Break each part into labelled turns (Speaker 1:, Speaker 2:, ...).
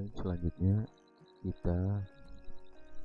Speaker 1: Baik, selanjutnya kita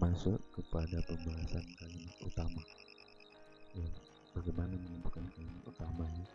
Speaker 1: masuk kepada pembahasan kalimat utama. Ya, bagaimana menentukan kalimat utama ya?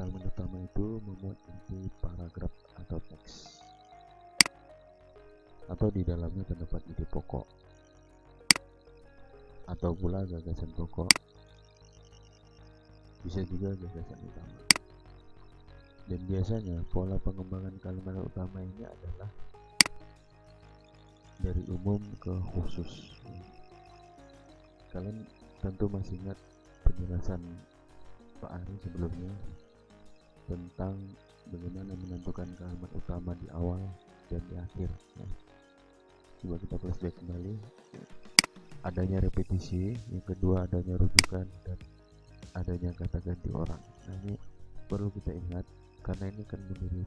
Speaker 1: Kalimat utama itu memuat inti paragraf atau teks atau di dalamnya terdapat ide pokok atau pula gagasan pokok bisa juga gagasan utama dan biasanya pola pengembangan kalimat utama ini adalah dari umum ke khusus. Kalian tentu masih ingat penjelasan Pak Ari sebelumnya tentang bagaimana menentukan kalimat utama di awal dan di akhir ya. coba kita flashback kembali. Adanya repetisi yang kedua adanya rujukan dan adanya kata ganti orang. Nah ini perlu kita ingat karena ini kan menjadi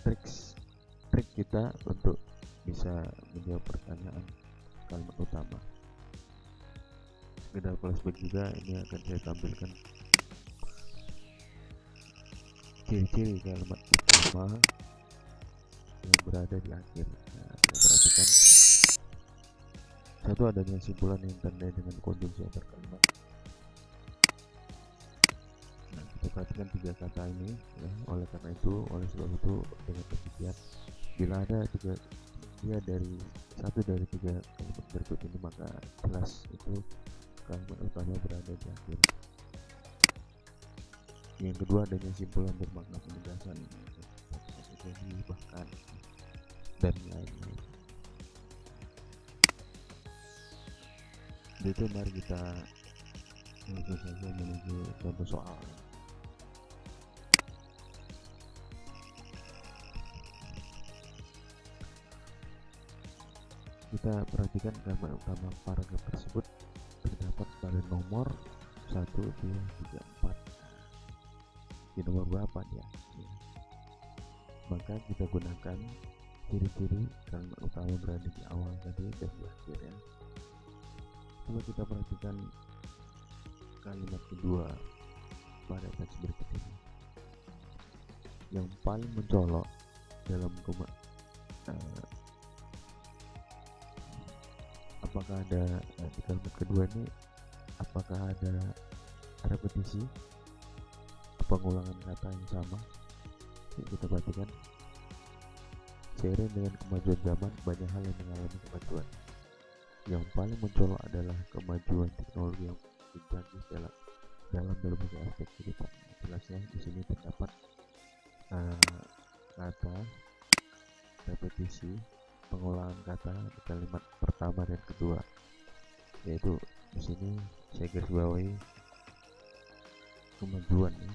Speaker 1: triks trik kita untuk bisa menjawab pertanyaan kalimat utama. Kita flashback juga ini akan saya tampilkan. Ciri-ciri kalimat utama yang berada di akhir. Nah, perhatikan. Satu adanya simpulan yang tanda dengan konjungsi antar kalimat perhatikan tiga kata ini ya. oleh karena itu oleh sebab itu dengan demikian bila ada tiga dia dari satu dari tiga kalimat berikut ini maka jelas itu kalimat utama berada di akhir. Yang kedua adanya simpulan bermakna penegasan bahkan dan lain-lain. Itu mari kita langsung saja menuju contoh soal kita perhatikan gambar utama paragraf tersebut. Terdapat pada nomor 1, 2, 3, 4 di nomor berapa dia? Ya. maka kita gunakan ciri-ciri kalimat utama berada di awal tadi dan di akhir ya. Coba kita perhatikan kalimat kedua pada teks berikut ini. Yang paling mencolok dalam uh, apakah ada uh, di kalimat kedua ini apakah ada repetisi? Pengulangan kata yang sama? Yuk kita perhatikan. Seiring dengan kemajuan zaman banyak hal yang mengalami kemajuan. Yang paling mencolok adalah kemajuan teknologi yang canggih dalam dalam berbagai aspek kehidupan. Jelasnya di sini terdapat uh, kata repetisi pengolahan kata di kalimat pertama dan kedua yaitu di sini saya garis bawahi kemajuan ya.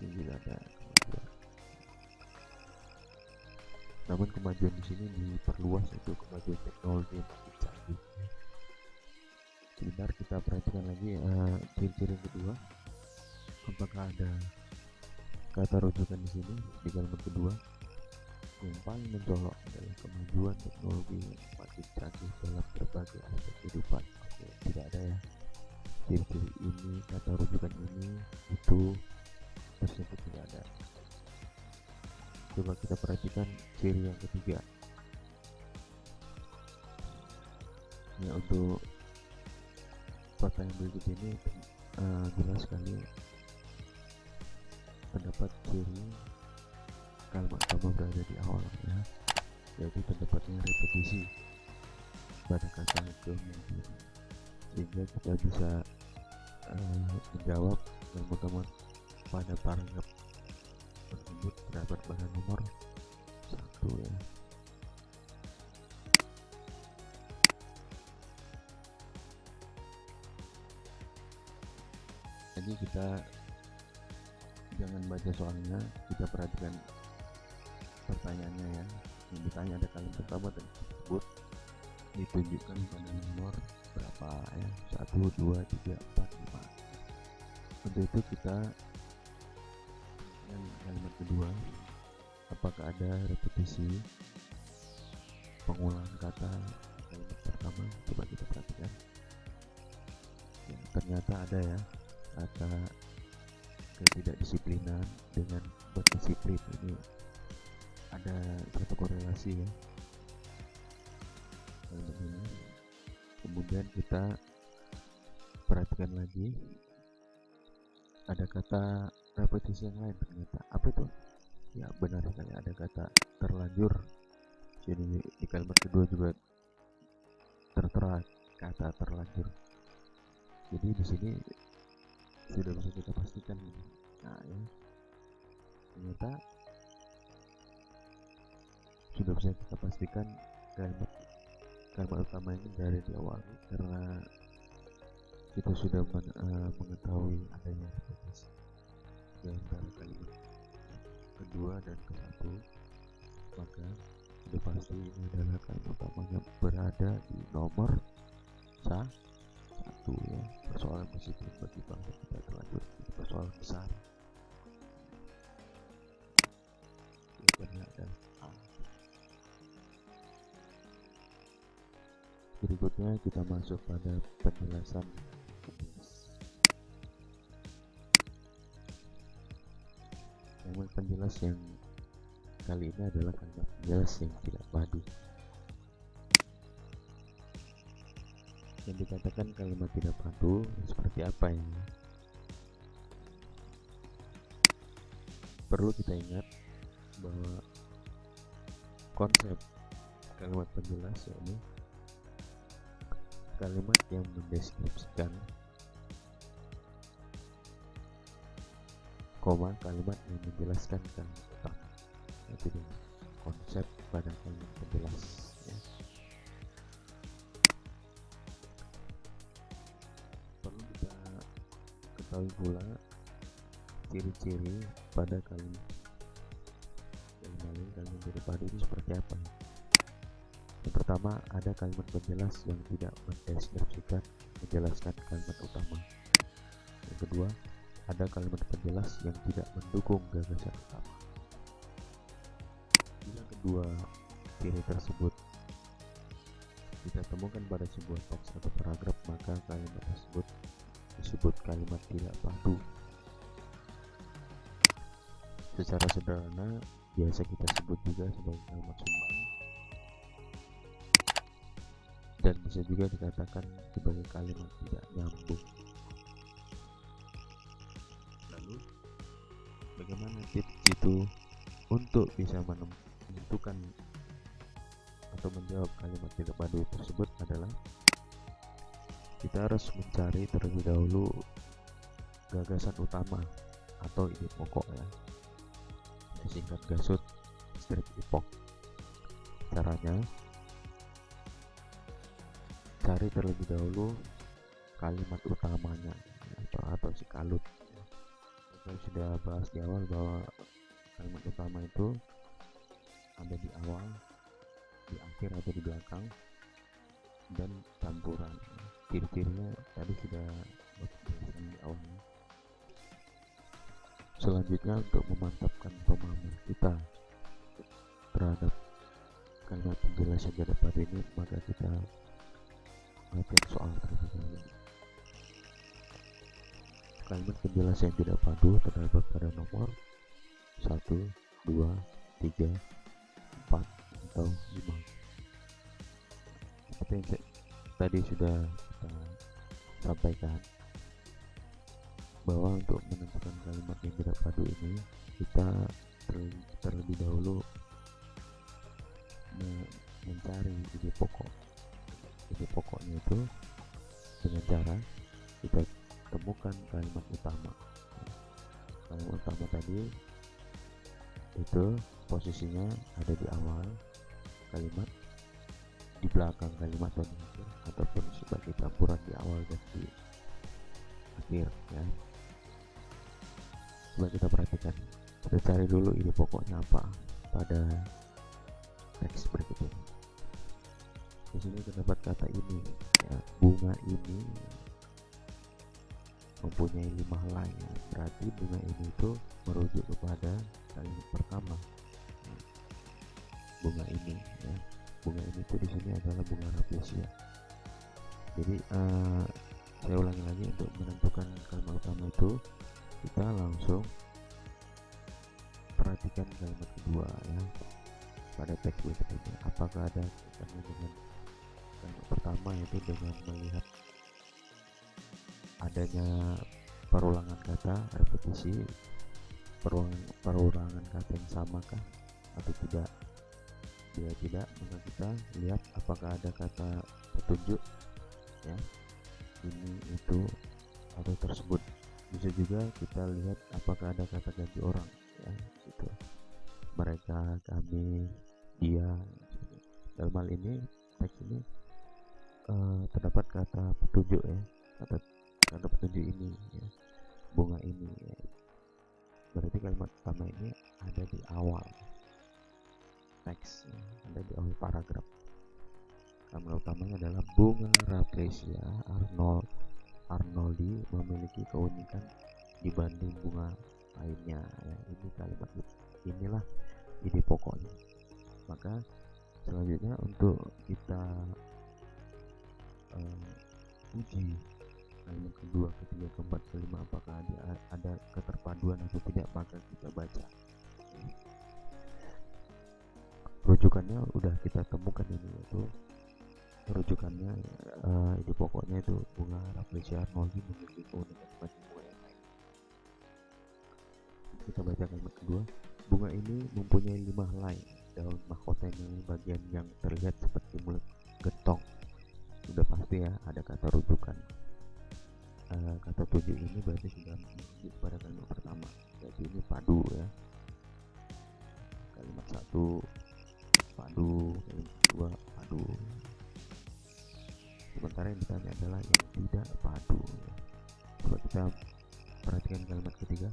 Speaker 1: Ini juga ada kemajuan. Namun kemajuan di sini diperluas itu kemajuan teknologi yang makin canggih. Sebentar kita perhatikan lagi uh, ciri-ciri kedua. Apakah ada kata rujukan di sini di kalimat kedua? Yang paling mencolok adalah kemajuan teknologi yang makin canggih dalam berbagai aspek kehidupan. Oke, tidak ada ya ciri-ciri ini kata rujukan ini itu tersebut tidak ada coba kita perhatikan ciri yang ketiga ya untuk yang berikut ini uh, jelas sekali terdapat ciri kalimat utama berada di awal ya yaitu terdapatnya repetisi. Pada kata kemudian sehingga kita bisa uh, menjawab utama pada paragraf tersebut terdapat pada nomor satu ya. Jadi kita jangan baca soalnya kita perhatikan pertanyaannya ya. Yang ditanya ada kalimat pertama tersebut ditunjukkan pada nomor berapa ya? Satu dua tiga empat lima. Untuk itu kita yang kalimat kedua apakah ada repetisi pengulangan kata kalimat pertama? Coba kita perhatikan. Ada ya kata ketidakdisiplinan dengan berdisiplin. Ini ada satu korelasi ya. Ini kemudian kita perhatikan lagi. Ada kata repetisi yang lain ternyata. Apa itu? Ya benar sekali. Ada kata terlanjur. Jadi di kalimat kedua juga tertera kata terlanjur. Jadi di sini sudah bisa kita pastikan nah ya. Ternyata sudah bisa kita pastikan kalimat kalimat utama ini dari di awal karena kita sudah men, uh, mengetahui adanya repetisi di antara kalimat kedua dan ke satu maka sudah pasti ini adalah kalimat utamanya berada di nomor satu ya persoalan positif bagi bangsa kita terlanjur ini persoalan besar. A berikutnya kita masuk pada penjelasan. Kalimat penjelas yang kali ini adalah kalimat penjelas yang tidak padu yang dikatakan kalimat tidak padu seperti apa ya perlu kita ingat bahwa konsep kalimat penjelas yakni kalimat yang mendeskripsikan koma kalimat yang menjelaskan kalimat utama konsep pada kalimat penjelas ya. Ketahui pula ciri-ciri pada kalimat kalimat kalimat dari padu itu seperti apa? Yang pertama ada kalimat penjelas yang tidak mendeskripsikan menjelaskan kalimat utama. Yang kedua ada kalimat penjelas yang tidak mendukung gagasan utama. Bila kedua ciri tersebut. Kita temukan pada sebuah teks atau paragraf, maka kalimat tersebut disebut kalimat tidak padu. Secara sederhana, biasa kita sebut juga sebagai kalimat sumbang dan bisa juga dikatakan sebagai kalimat tidak nyambung. bagaimana tips itu untuk bisa menentukan atau menjawab kalimat tidak padu tersebut adalah kita harus mencari terlebih dahulu gagasan utama atau ide pokok ya. Disingkat gasut strip epoch caranya cari terlebih dahulu kalimat utamanya atau atau si kalut. Saya sudah bahas di awal bahwa kalimat utama itu ada di awal di akhir atau di belakang dan campuran ciri-cirinya tadi sudah dijelaskan di awalnya selanjutnya untuk memantapkan pemahaman kita terhadap kalimat penjelasan pada pada ini maka kita latihan soal terlebih dahulu kalimat penjelasan yang tidak padu terdapat pada nomor 1, 2, 3, 4, atau 5 seperti yang tadi sudah kita sampaikan bahwa untuk menentukan kalimat yang tidak padu ini kita terlebih dahulu mencari ide pokok. Ide pokoknya itu dengan cara kita temukan kalimat utama. Kalimat utama tadi itu posisinya ada di awal kalimat di belakang kalimat akhir ataupun sebagai campuran di awal dan di akhir ya. Coba kita perhatikan. Kita cari dulu ide pokoknya apa pada teks berikut ini di sini terdapat kata ini ya bunga ini mempunyai lima helai berarti bunga ini itu merujuk kepada kalimat pertama. Bunga ini ya. Bunga ini itu di sini adalah bunga rafflesia jadi uh, saya ulangi lagi untuk menentukan kalimat utama itu. Kita langsung perhatikan kalimat kedua ya pada teks ini apakah ada kaitannya dengan kalimat pertama yaitu dengan melihat adanya perulangan kata repetisi perulangan, perulangan kata yang sama kah atau tidak? Bila tidak maka kita lihat apakah ada kata petunjuk ya. Ini itu atau tersebut. Bisa juga kita lihat apakah ada kata ganti orang ya gitu. Mereka kami dia dalam hal ini teks ini uh, terdapat kata petunjuk ya. Kata kata petunjuk ini ya. Bunga ini ya. berarti kalimat pertama ini ada di awal teks ya. ada di awal paragraf kalimat utamanya adalah bunga rafflesia arnold arnoldi memiliki keunikan dibanding bunga lainnya. Ya ini kalimat inilah ide pokoknya. Maka selanjutnya untuk bagian yang terlihat seperti mulut gentong. Sudah pasti ya ada kata rujukan. Uh, kata tujuh ini berarti sudah merujuk pada kalimat pertama. Jadi ini padu ya. Kalimat satu padu. Kalimat kedua padu. Sementara yang ditanya adalah yang tidak padu ya. coba kita perhatikan kalimat ketiga.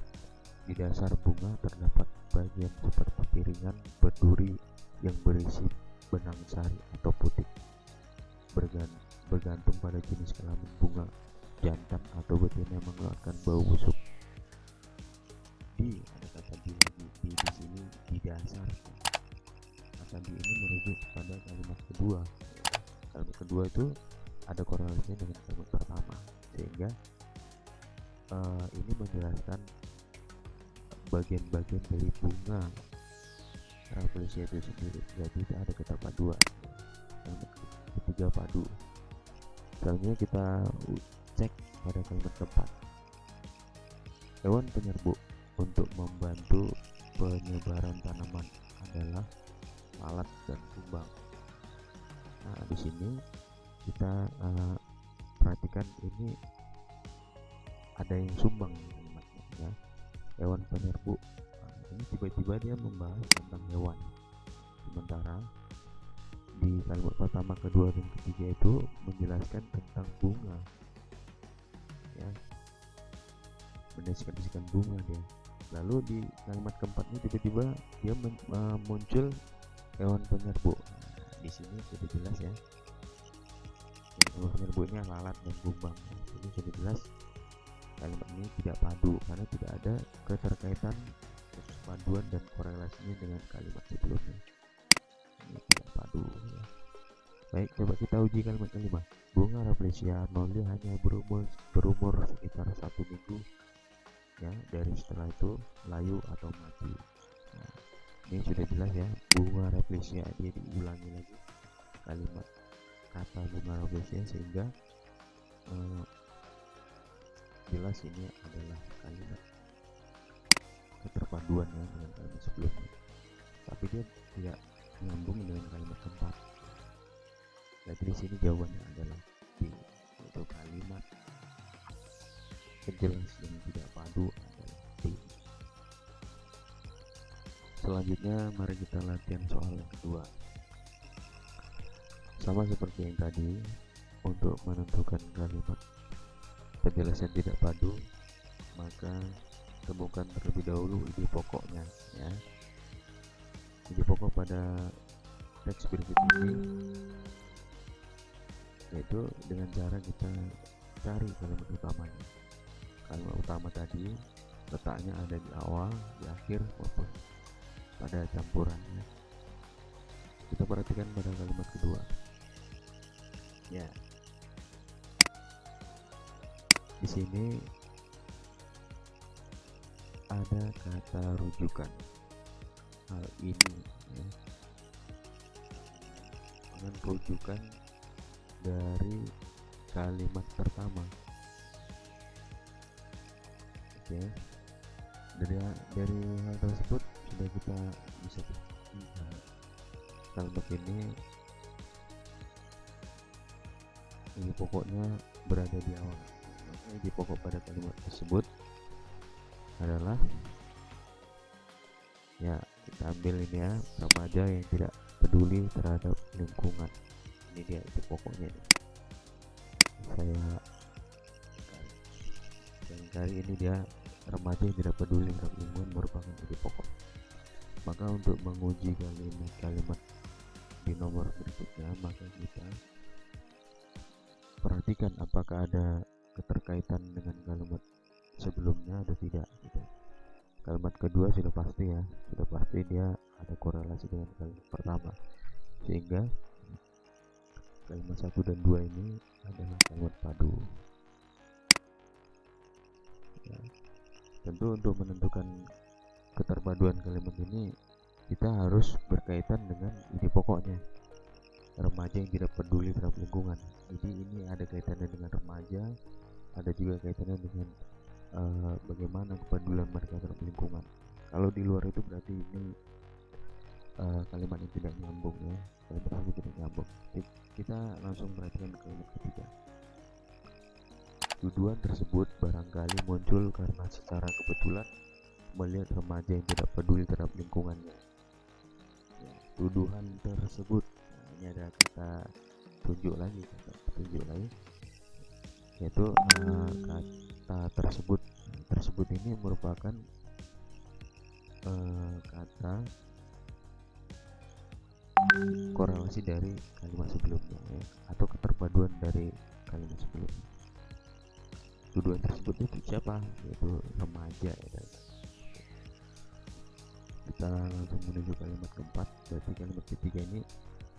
Speaker 1: Di dasar bunga terdapat bagian seperti piringan berduri yang berisi benang sari atau putih bergantung pada jenis kelamin bunga jantan atau betina yang mengeluarkan bau busuk. Di ada kata di lagi. Di, di sini di dasar kata di ini merujuk pada kalimat kedua. Kalimat kedua itu ada korelasinya dengan kalimat pertama sehingga uh, ini menjelaskan bagian-bagian dari bunga. Rafflesia itu sendiri jadi ada keterpaduan. Yang ketiga padu. Selanjutnya kita cek pada kalimat keempat. Hewan penyerbu untuk membantu penyebaran tanaman adalah alat dan kumbang nah di sini kita uh, perhatikan ini ada yang sumbang ya hewan penyerbu. Nah, ini tiba-tiba dia membahas tentang hewan. Sementara di kalimat pertama kedua dan ketiga itu menjelaskan tentang bunga. Ya. Mendeskripsikan bunga dia. Lalu di kalimat keempatnya tiba-tiba dia men, uh, muncul hewan penyerbu. Nah, di sini sudah jelas ya. Hewan penyerbu ini lalat dan bumbang. Ini sudah jelas kalimat ini tidak padu karena tidak ada keterkaitan paduan dan korelasinya dengan kalimat sebelumnya. Ini tidak padu ya. baik coba kita uji kalimat kelima bunga rafflesia arnoldi hanya berumur berumur sekitar satu minggu ya dari setelah itu layu atau mati. Nah, ini sudah jelas ya. Bunga rafflesia dia diulangi lagi. Kalimat kata bunga rafflesia sehingga eh, jelas ini adalah kalimat keterpaduan ya dengan kalimat sebelumnya. Tapi dia tidak nyambung dengan kalimat keempat jadi di sini jawabannya adalah B yaitu kalimat kejelas yang tidak padu adalah B selanjutnya mari kita latihan soal yang kedua. Sama seperti yang tadi untuk menentukan kalimat penjelasan tidak padu maka temukan terlebih dahulu ide pokoknya ya. Ide pokok pada teks berikut ini yaitu dengan cara kita cari kalimat utamanya. Kalimat utama tadi letaknya ada di awal di akhir maupun pada campurannya. Kita perhatikan pada kalimat kedua. Ya di sini ada kata rujukan. Hal ini ya. dengan rujukan dari kalimat pertama. Oke. Dari dari hal tersebut sudah kita bisa lihat kalimat ini. Ini pokoknya berada di awal di pokok pada kalimat tersebut adalah ya kita ambil ini ya remaja yang tidak peduli terhadap lingkungan ini dia itu pokoknya ini. saya dan kali ini dia remaja yang tidak peduli terhadap lingkungan merupakan ide pokok maka untuk menguji kalimat-kalimat di nomor berikutnya maka kita perhatikan apakah ada keterkaitan dengan kalimat sebelumnya atau tidak gitu. kalimat kedua sudah pasti ya sudah pasti dia ada korelasi dengan kalimat pertama sehingga kalimat satu dan dua ini adalah kalimat padu ya. tentu untuk menentukan keterpaduan kalimat ini kita harus berkaitan dengan ide pokoknya remaja yang tidak peduli terhadap lingkungan jadi ini ada kaitannya dengan remaja ada juga kaitannya dengan uh, bagaimana kepedulian mereka terhadap lingkungan. Kalau di luar itu berarti ini uh, kalimat yang tidak nyambung ya. Kalimat yang tidak nyambung. Kita langsung perhatikan kalimat ketiga. Tuduhan tersebut barangkali muncul karena secara kebetulan melihat remaja yang tidak peduli terhadap lingkungannya. Ya, tuduhan tersebut. Nah, ini ada kata tunjuk lagi kata tunjuk lagi yaitu uh, kata tersebut. Tersebut ini merupakan uh, kata korelasi dari kalimat sebelumnya ya, atau keterpaduan dari kalimat sebelumnya. Tuduhan tersebut itu siapa? Yaitu remaja ya kita langsung menuju kalimat keempat. Berarti kalimat ketiga ini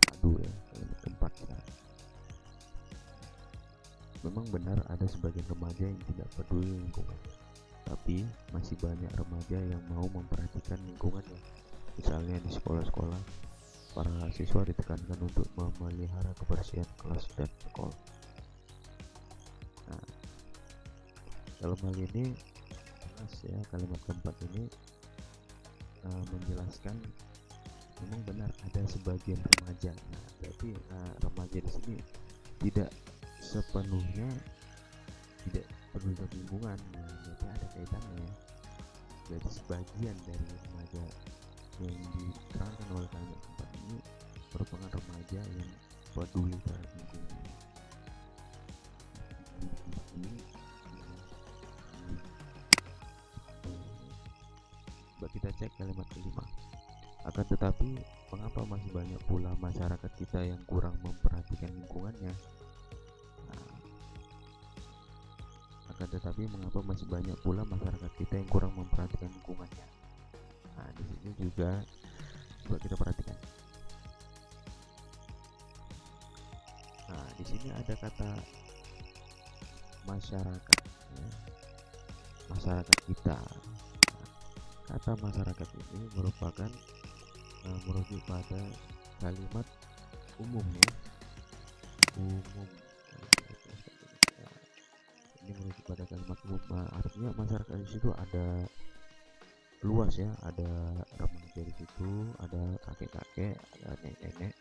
Speaker 1: padu ya kalimat keempat ya Memang benar ada sebagian remaja yang tidak peduli lingkungan, tapi masih banyak remaja yang mau memperhatikan lingkungannya. Misalnya di sekolah-sekolah, para siswa ditekankan untuk memelihara kebersihan kelas dan sekolah. Nah, dalam hal ini, jelas ya kalimat keempat ini uh, menjelaskan memang benar ada sebagian remaja. Nah, berarti uh, remaja di sini tidak sepenuhnya tidak perlu lingkungan nah, berarti ada kaitannya jadi sebagian dari remaja yang diterangkan oleh kalimat tempat ini merupakan remaja yang peduli terhadap lingkungan. Ini kita cek kalimat kelima. Akan tetapi mengapa masih banyak pula masyarakat kita yang kurang memperhatikan lingkungannya tetapi mengapa masih banyak pula masyarakat kita yang kurang memperhatikan lingkungannya? Nah di sini juga coba kita perhatikan. Nah di sini ada kata masyarakat ya. masyarakat kita. Kata masyarakat ini merupakan uh, merujuk pada kalimat umum ya. Umum artinya masyarakat di situ ada luas ya ada remaja di situ ada kakek-kakek ada nenek-nenek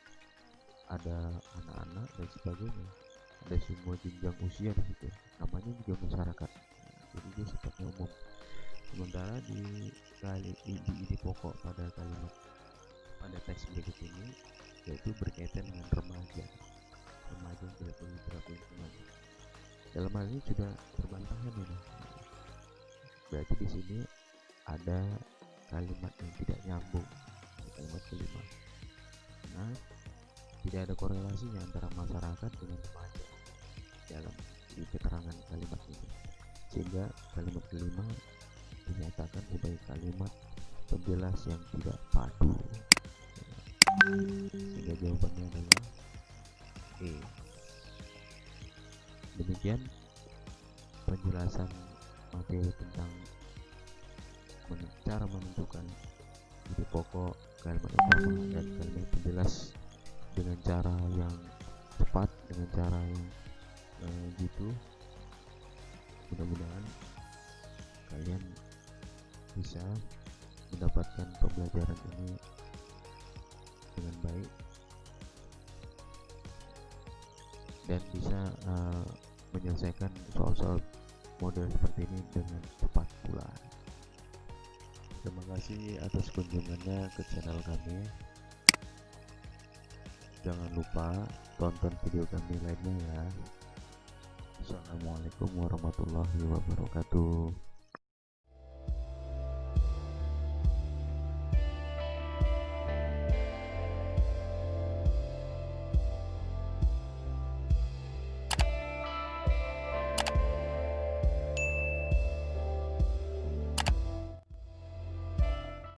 Speaker 1: ada anak-anak dan sebagainya. Ada semua jenjang usia di situ namanya juga masyarakat. Jadi dia sifatnya umum. Sementara di kali di, di pokok pada kalimat pada teks berikut ini yaitu berkaitan dengan remaja. Remaja yang tidak lingkungan dalam hal ini sudah terbantahkan ini berarti di sini ada kalimat yang tidak nyambung. Kalimat kelima. Nah tidak ada korelasinya antara masyarakat dengan remaja dalam di keterangan kalimat ini. Sehingga kalimat kelima dinyatakan sebagai kalimat penjelas yang tidak padu. Sehingga jawabannya adalah E. Demikian penjelasan materi tentang cara menentukan ide pokok kalimat utama dan kalimat penjelas dengan cara yang tepat dengan cara yang eh, gitu. Mudah-mudahan kalian bisa mendapatkan pembelajaran ini dengan baik dan bisa eh, menyelesaikan soal-soal model seperti ini dengan cepat pula. Terima kasih atas kunjungannya ke channel kami. Jangan lupa tonton video kami lainnya ya. Assalamualaikum warahmatullahi wabarakatuh.